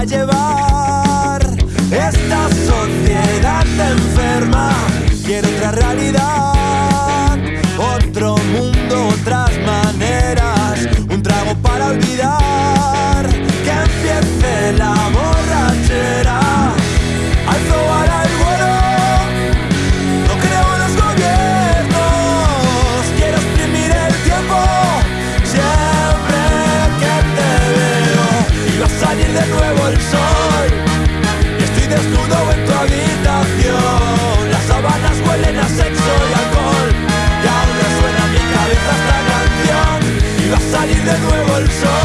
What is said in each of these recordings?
आज de nuevo el sol.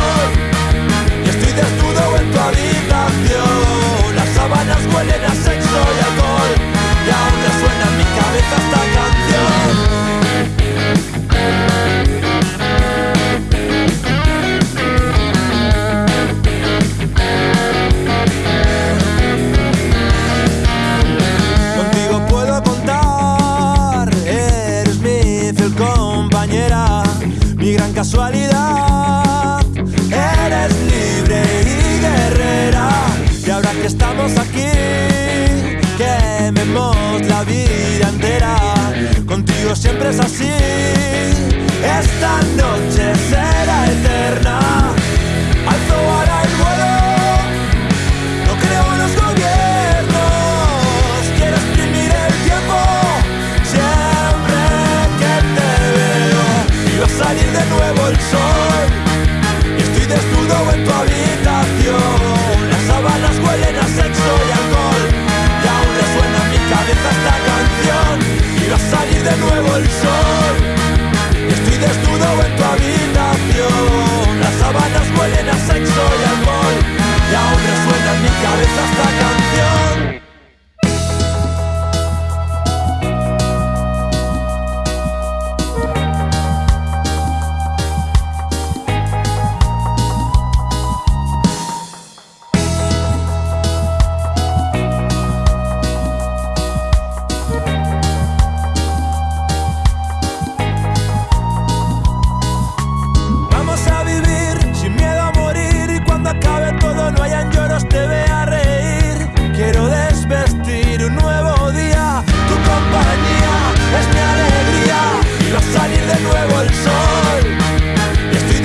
todos aquí quememos la vida entera. Contigo siempre es así. Esta noche será eterna. Alto hará el vuelo. No creo en los gobiernos. Quiero exprimir el tiempo. Siempre que te veo. Y va a salir de nuevo el sol. Y estoy desnudo en tu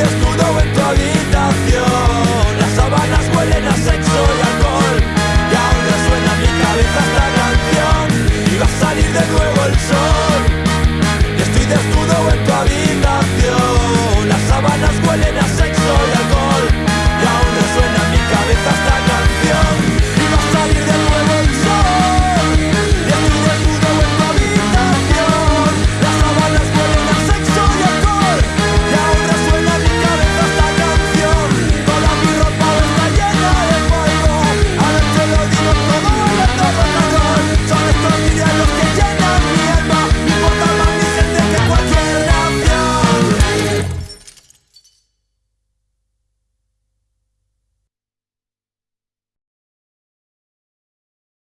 desnudo.